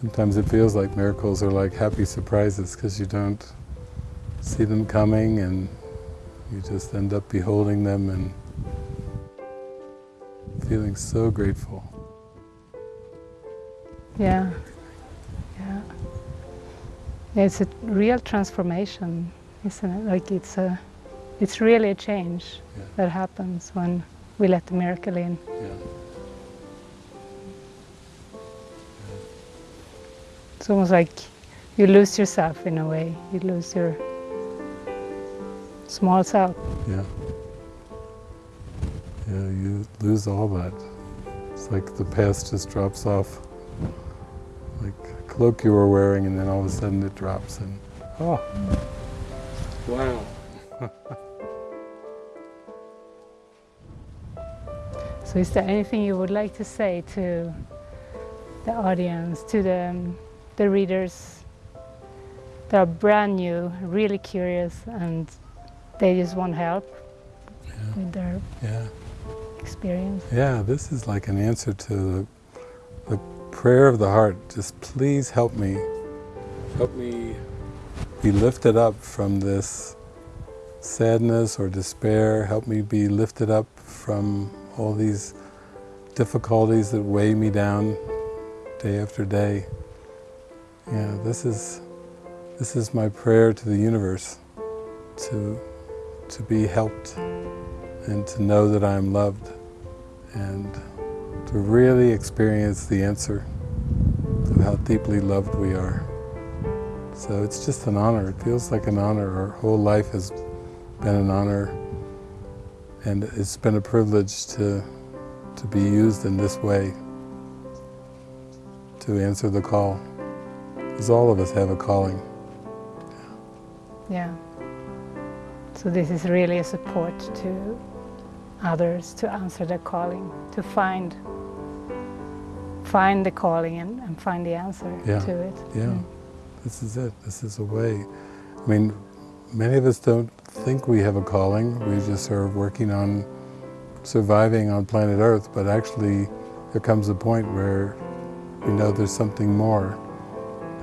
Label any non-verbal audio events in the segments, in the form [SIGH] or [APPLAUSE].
Sometimes it feels like miracles are like happy surprises because you don't see them coming and you just end up beholding them and feeling so grateful. Yeah. Yeah. It's a real transformation, isn't it? Like it's a, it's really a change Yeah. that happens when we let the miracle in. Yeah. It's almost like you lose yourself in a way. You lose your small self. Yeah. Yeah, you lose all that. It's like the past just drops off. Like a cloak you were wearing and then all of a sudden it drops and, oh. Wow. [LAUGHS] So is there anything you would like to say to the audience, to the, um, the readers that are brand new, really curious, and they just want help Yeah. with their Yeah. experience? Yeah, this is like an answer to the, the prayer of the heart. Just please help me. Help me be lifted up from this sadness or despair. Help me be lifted up from all these difficulties that weigh me down day after day. Yeah, this is this is my prayer to the universe to to be helped and to know that I am loved and to really experience the answer of how deeply loved we are. So it's just an honor. It feels like an honor. Our whole life has been an honor and it's been a privilege to, to be used in this way to answer the call. Because all of us have a calling. Yeah. So this is really a support to others to answer their calling, to find find the calling and, and find the answer Yeah. to it. Yeah, Mm. this is it. This is a way. I mean, many of us don't think we have a calling. We just are working on surviving on planet Earth, but actually there comes a point where we know there's something more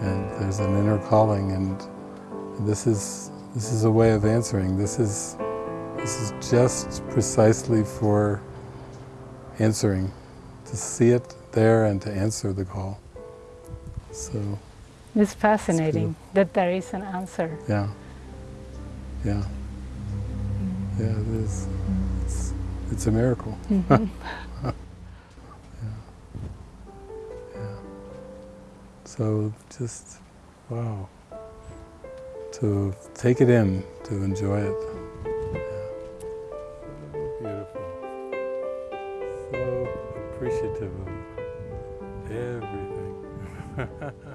and there's an inner calling and this is this is a way of answering. This is this is just precisely for answering, to see it there and to answer the call. So It's fascinating that there is an answer. yeah. Yeah. Yeah, it is. It's, it's a miracle. Mhm. Yeah. [LAUGHS] So just, wow. To take it in, to enjoy it. Yeah. Beautiful. So appreciative of everything. [LAUGHS]